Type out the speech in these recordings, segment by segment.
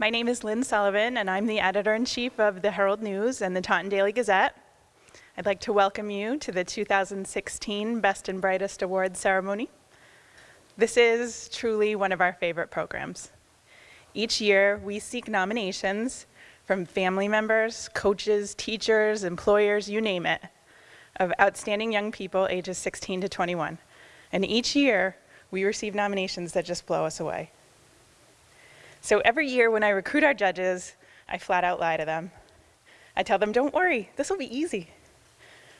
My name is Lynn Sullivan, and I'm the editor-in-chief of the Herald News and the Taunton Daily Gazette. I'd like to welcome you to the 2016 Best and Brightest Awards ceremony. This is truly one of our favorite programs. Each year, we seek nominations from family members, coaches, teachers, employers, you name it, of outstanding young people ages 16 to 21. And each year, we receive nominations that just blow us away. So every year when I recruit our judges, I flat out lie to them. I tell them, don't worry, this will be easy.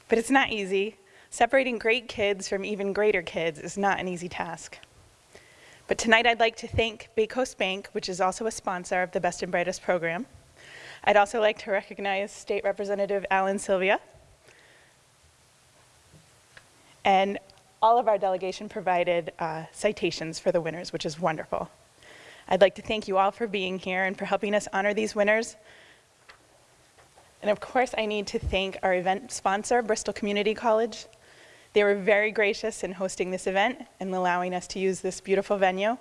But it's not easy. Separating great kids from even greater kids is not an easy task. But tonight I'd like to thank BayCoast Bank, which is also a sponsor of the Best and Brightest program. I'd also like to recognize State Representative Alan Silvia. And all of our delegation provided uh, citations for the winners, which is wonderful. I'd like to thank you all for being here and for helping us honor these winners. And of course, I need to thank our event sponsor, Bristol Community College. They were very gracious in hosting this event and allowing us to use this beautiful venue.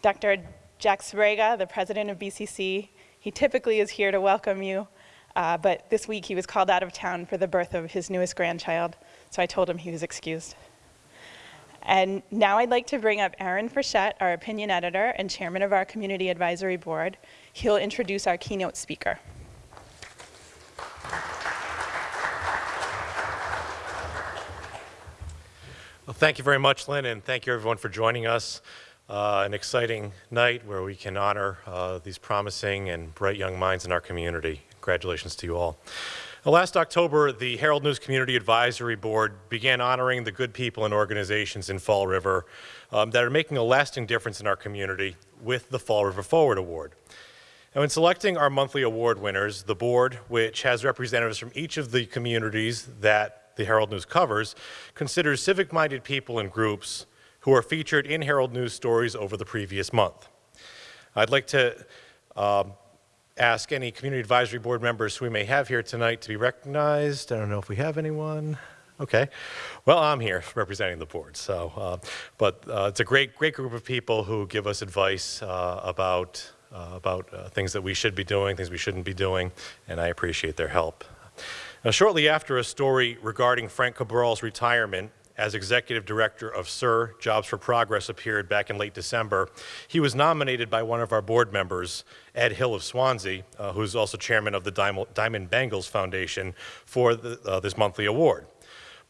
Dr. Jack Sbrega, the president of BCC, he typically is here to welcome you, uh, but this week he was called out of town for the birth of his newest grandchild, so I told him he was excused. And now I'd like to bring up Aaron Frechette, our opinion editor and chairman of our community advisory board. He'll introduce our keynote speaker. Well, thank you very much, Lynn, and thank you everyone for joining us. Uh, an exciting night where we can honor uh, these promising and bright young minds in our community. Congratulations to you all. Last October, the Herald News Community Advisory Board began honoring the good people and organizations in Fall River um, that are making a lasting difference in our community with the Fall River Forward Award. Now, in selecting our monthly award winners, the board, which has representatives from each of the communities that the Herald News covers, considers civic-minded people and groups who are featured in Herald News stories over the previous month. I'd like to um, ask any community advisory board members we may have here tonight to be recognized. I don't know if we have anyone. Okay. Well, I'm here representing the board. So, uh, but uh, it's a great, great group of people who give us advice uh, about uh, about uh, things that we should be doing, things we shouldn't be doing, and I appreciate their help. Now, shortly after a story regarding Frank Cabral's retirement, as executive director of SER, Jobs for Progress appeared back in late December, he was nominated by one of our board members, Ed Hill of Swansea, uh, who's also chairman of the Diamond Bangles Foundation, for the, uh, this monthly award.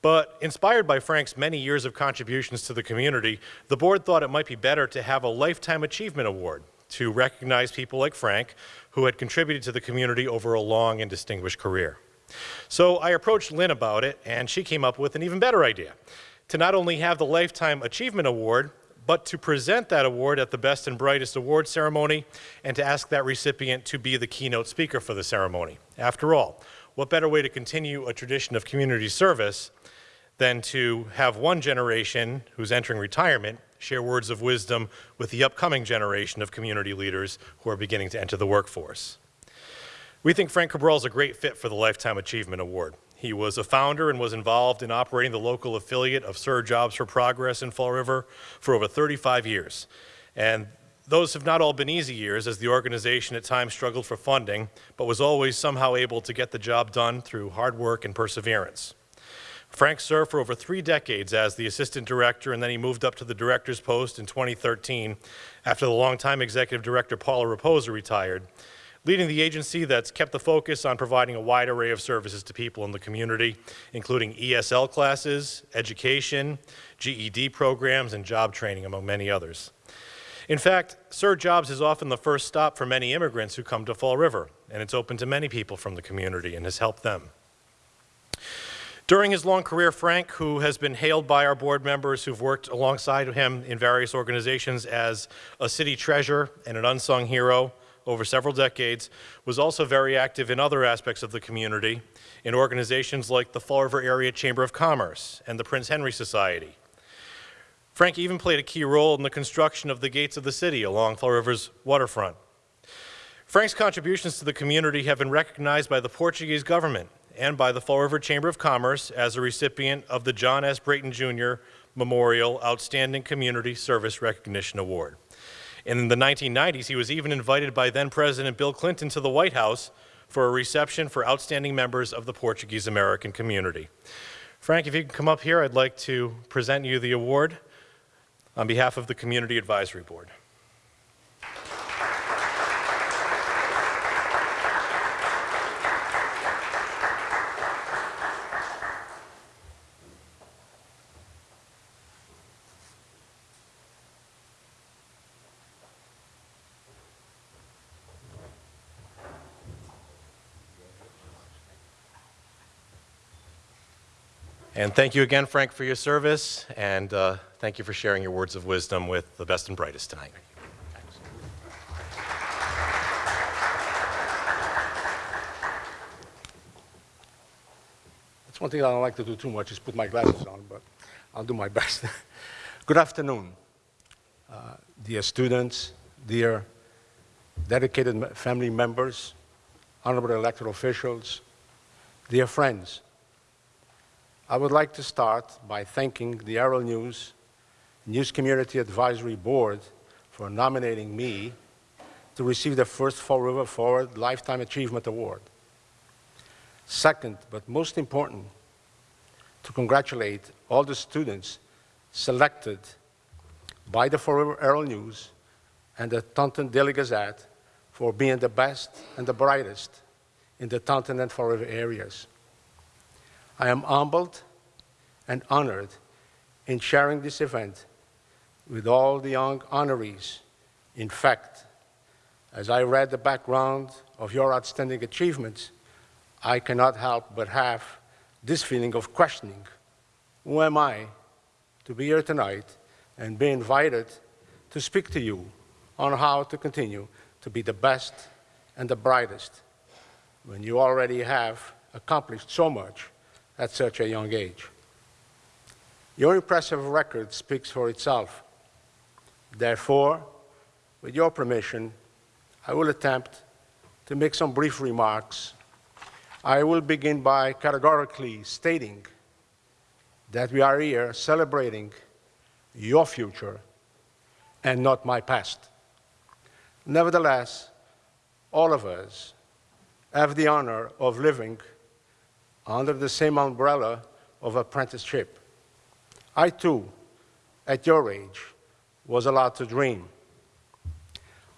But inspired by Frank's many years of contributions to the community, the board thought it might be better to have a Lifetime Achievement Award to recognize people like Frank who had contributed to the community over a long and distinguished career. So I approached Lynn about it, and she came up with an even better idea. To not only have the Lifetime Achievement Award, but to present that award at the Best and Brightest Award ceremony and to ask that recipient to be the keynote speaker for the ceremony. After all, what better way to continue a tradition of community service than to have one generation who's entering retirement share words of wisdom with the upcoming generation of community leaders who are beginning to enter the workforce. We think Frank Cabral is a great fit for the Lifetime Achievement Award. He was a founder and was involved in operating the local affiliate of SER Jobs for Progress in Fall River for over 35 years. And those have not all been easy years as the organization at times struggled for funding, but was always somehow able to get the job done through hard work and perseverance. Frank served for over three decades as the assistant director, and then he moved up to the director's post in 2013 after the longtime executive director Paula Raposa retired leading the agency that's kept the focus on providing a wide array of services to people in the community, including ESL classes, education, GED programs, and job training, among many others. In fact, SER Jobs is often the first stop for many immigrants who come to Fall River, and it's open to many people from the community and has helped them. During his long career, Frank, who has been hailed by our board members who've worked alongside him in various organizations as a city treasure and an unsung hero, over several decades, was also very active in other aspects of the community, in organizations like the Fall River Area Chamber of Commerce and the Prince Henry Society. Frank even played a key role in the construction of the gates of the city along Fall River's waterfront. Frank's contributions to the community have been recognized by the Portuguese government and by the Fall River Chamber of Commerce as a recipient of the John S. Brayton Jr. Memorial Outstanding Community Service Recognition Award. In the 1990s, he was even invited by then President Bill Clinton to the White House for a reception for outstanding members of the Portuguese American community. Frank, if you can come up here, I'd like to present you the award on behalf of the Community Advisory Board. And thank you again, Frank, for your service, and uh, thank you for sharing your words of wisdom with the best and brightest tonight. That's one thing I don't like to do too much is put my glasses on, but I'll do my best. Good afternoon, uh, dear students, dear dedicated family members, honorable elected officials, dear friends. I would like to start by thanking the Herald News News Community Advisory Board for nominating me to receive the first Fall River Forward Lifetime Achievement Award. Second, but most important, to congratulate all the students selected by the Fall River Herald News and the Taunton Daily Gazette for being the best and the brightest in the Taunton and Fall River areas. I am humbled and honored in sharing this event with all the young honorees. In fact, as I read the background of your outstanding achievements, I cannot help but have this feeling of questioning. Who am I to be here tonight and be invited to speak to you on how to continue to be the best and the brightest when you already have accomplished so much at such a young age? Your impressive record speaks for itself. Therefore, with your permission, I will attempt to make some brief remarks I will begin by categorically stating that we are here celebrating your future and not my past. Nevertheless, all of us have the honor of living under the same umbrella of apprenticeship. I too, at your age, was allowed to dream.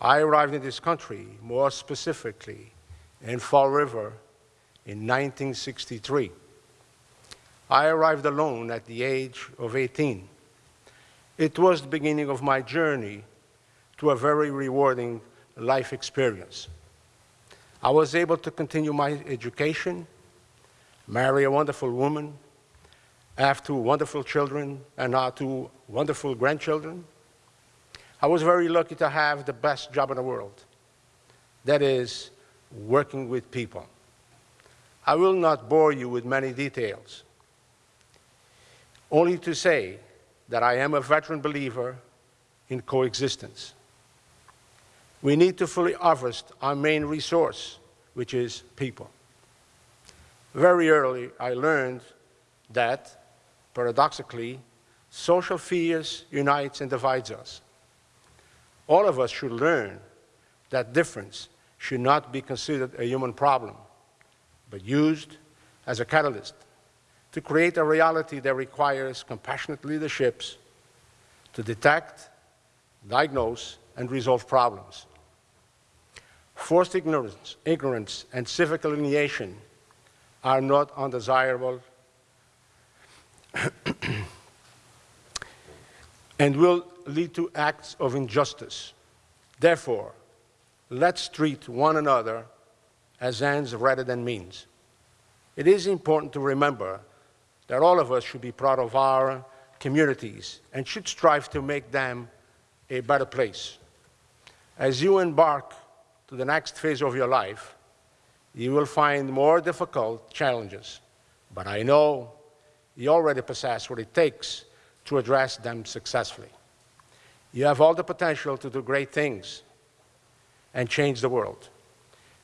I arrived in this country, more specifically in Fall River, in 1963. I arrived alone at the age of 18. It was the beginning of my journey to a very rewarding life experience. I was able to continue my education, marry a wonderful woman, have two wonderful children, and now two wonderful grandchildren. I was very lucky to have the best job in the world. That is, working with people. I will not bore you with many details, only to say that I am a veteran believer in coexistence. We need to fully harvest our main resource, which is people. Very early, I learned that, paradoxically, social fears unites and divides us. All of us should learn that difference should not be considered a human problem, but used as a catalyst to create a reality that requires compassionate leaderships to detect, diagnose, and resolve problems. Forced ignorance, ignorance and civic alienation are not undesirable and will lead to acts of injustice. Therefore, let's treat one another as ends rather than means. It is important to remember that all of us should be proud of our communities and should strive to make them a better place. As you embark to the next phase of your life, you will find more difficult challenges, but I know you already possess what it takes to address them successfully. You have all the potential to do great things and change the world.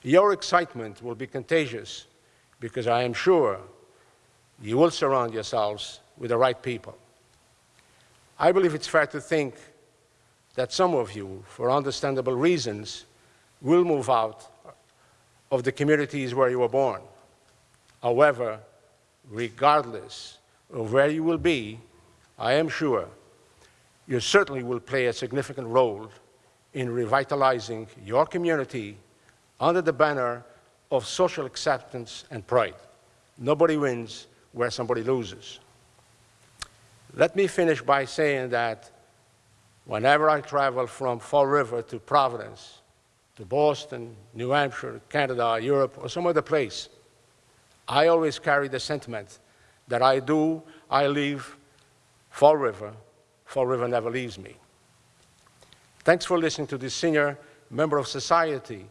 Your excitement will be contagious because I am sure you will surround yourselves with the right people. I believe it's fair to think that some of you, for understandable reasons, will move out of the communities where you were born. However, regardless of where you will be, I am sure you certainly will play a significant role in revitalizing your community under the banner of social acceptance and pride. Nobody wins where somebody loses. Let me finish by saying that whenever I travel from Fall River to Providence, to Boston, New Hampshire, Canada, Europe, or some other place, I always carry the sentiment that I do, I leave Fall River, Fall River never leaves me. Thanks for listening to this senior member of society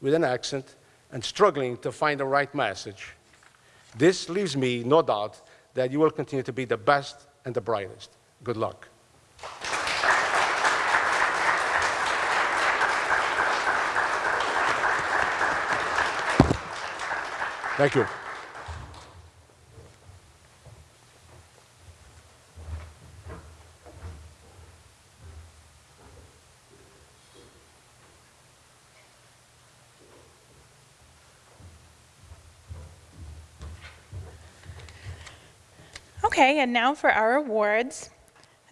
with an accent and struggling to find the right message. This leaves me no doubt that you will continue to be the best and the brightest. Good luck. Thank you. Okay, and now for our awards.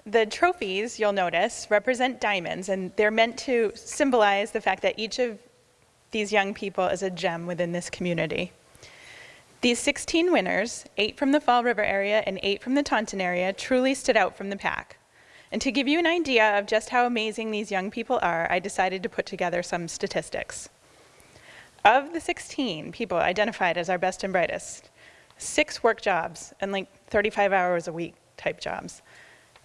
The trophies, you'll notice, represent diamonds, and they're meant to symbolize the fact that each of these young people is a gem within this community. These 16 winners, eight from the Fall River area and eight from the Taunton area, truly stood out from the pack. And to give you an idea of just how amazing these young people are, I decided to put together some statistics. Of the 16 people identified as our best and brightest, six work jobs and like 35 hours a week type jobs.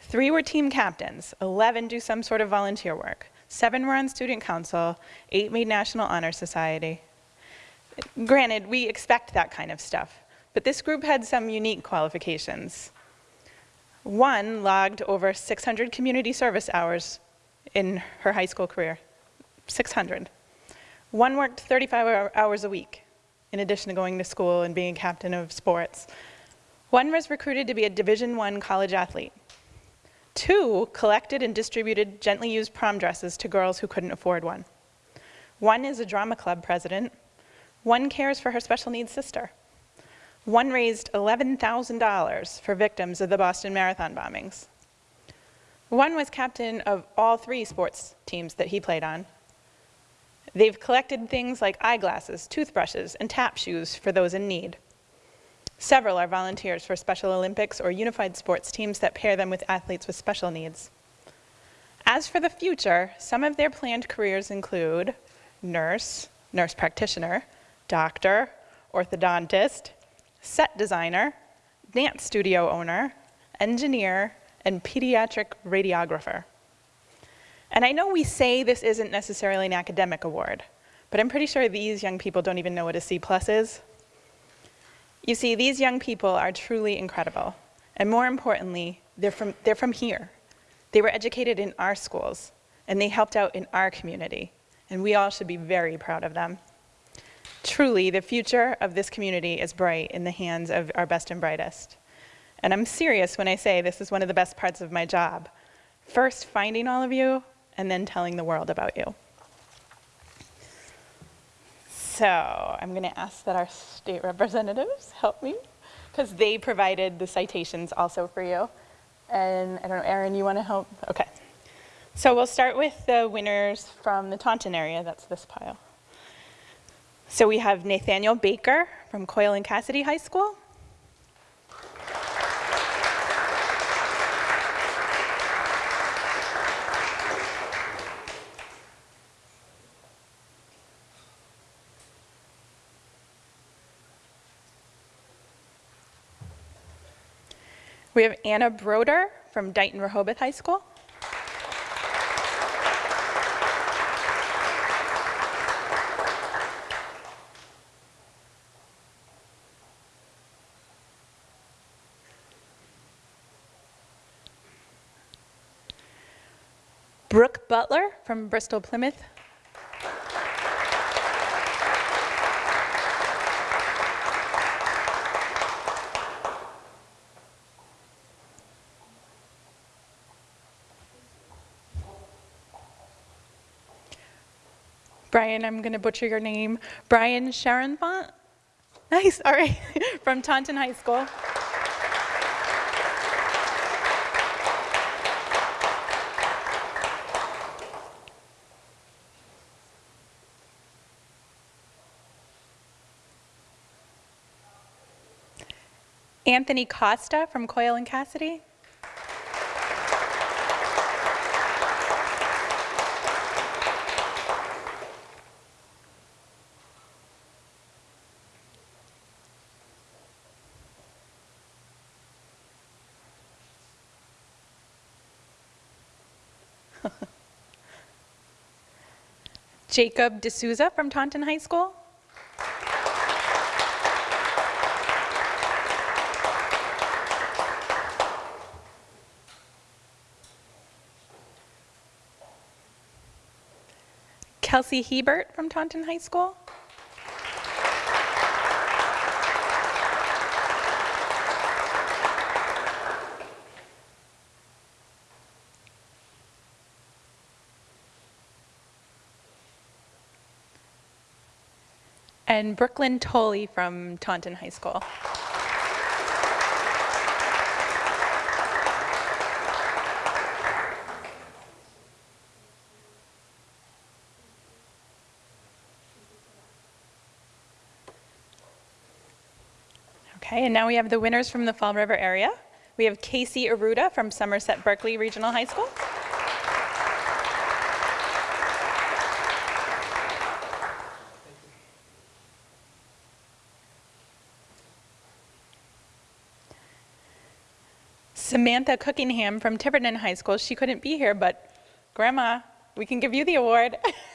Three were team captains, 11 do some sort of volunteer work, seven were on student council, eight made National Honor Society. Granted, we expect that kind of stuff, but this group had some unique qualifications. One logged over 600 community service hours in her high school career, 600. One worked 35 hours a week, in addition to going to school and being captain of sports. One was recruited to be a Division I college athlete. Two collected and distributed gently used prom dresses to girls who couldn't afford one. One is a drama club president. One cares for her special needs sister. One raised $11,000 for victims of the Boston Marathon bombings. One was captain of all three sports teams that he played on. They've collected things like eyeglasses, toothbrushes, and tap shoes for those in need. Several are volunteers for Special Olympics or unified sports teams that pair them with athletes with special needs. As for the future, some of their planned careers include nurse, nurse practitioner, doctor, orthodontist, set designer, dance studio owner, engineer, and pediatric radiographer. And I know we say this isn't necessarily an academic award, but I'm pretty sure these young people don't even know what a C plus is. You see, these young people are truly incredible. And more importantly, they're from, they're from here. They were educated in our schools, and they helped out in our community. And we all should be very proud of them. Truly, the future of this community is bright in the hands of our best and brightest. And I'm serious when I say this is one of the best parts of my job. First, finding all of you, and then telling the world about you. So I'm going to ask that our state representatives help me, because they provided the citations also for you. And I don't know, Erin, you want to help? Okay. So we'll start with the winners from the Taunton area. That's this pile. So we have Nathaniel Baker from Coyle and Cassidy High School. We have Anna Broder from Dighton Rehoboth High School. from Bristol Plymouth. Brian, I'm going to butcher your name. Brian Sharonfont? Nice, all right, from Taunton High School. Anthony Costa from Coyle and Cassidy. Jacob D'Souza from Taunton High School. Kelsey Hebert from Taunton High School. And Brooklyn Tolley from Taunton High School. Okay, and now we have the winners from the Fall River area. We have Casey Aruda from Somerset Berkeley Regional High School. Samantha Cookingham from Tiverton High School. She couldn't be here, but Grandma, we can give you the award.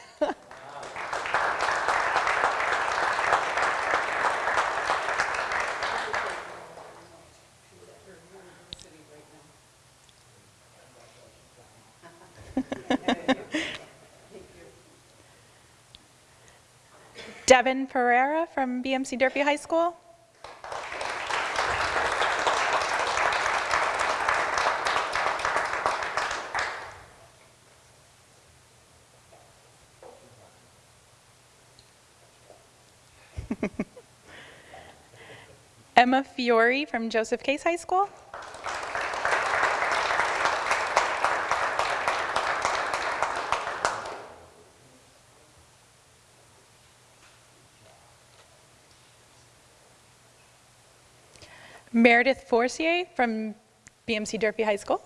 Devin Ferreira from BMC Durfee High School. Emma Fiore from Joseph Case High School. Meredith Forcier from BMC Durfee High School.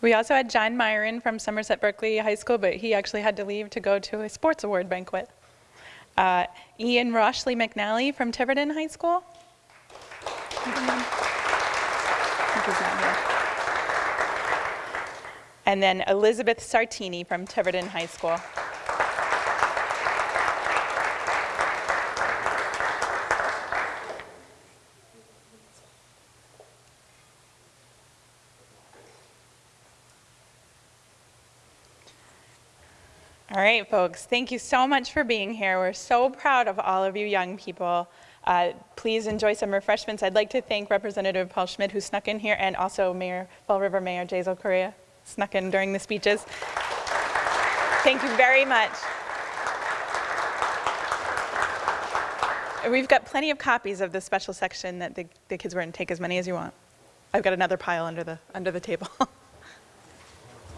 We also had John Myron from Somerset Berkeley High School, but he actually had to leave to go to a sports award banquet. Uh, Ian Roshley McNally from Tiverton High School. And then Elizabeth Sartini from Tiverton High School. All right, folks, thank you so much for being here. We're so proud of all of you young people. Uh, please enjoy some refreshments. I'd like to thank Representative Paul Schmid who snuck in here and also Mayor, Fall River Mayor Jasiel Correia snuck in during the speeches. Thank you very much. We've got plenty of copies of the special section that the, the kids were in. Take as many as you want. I've got another pile under the, under the table.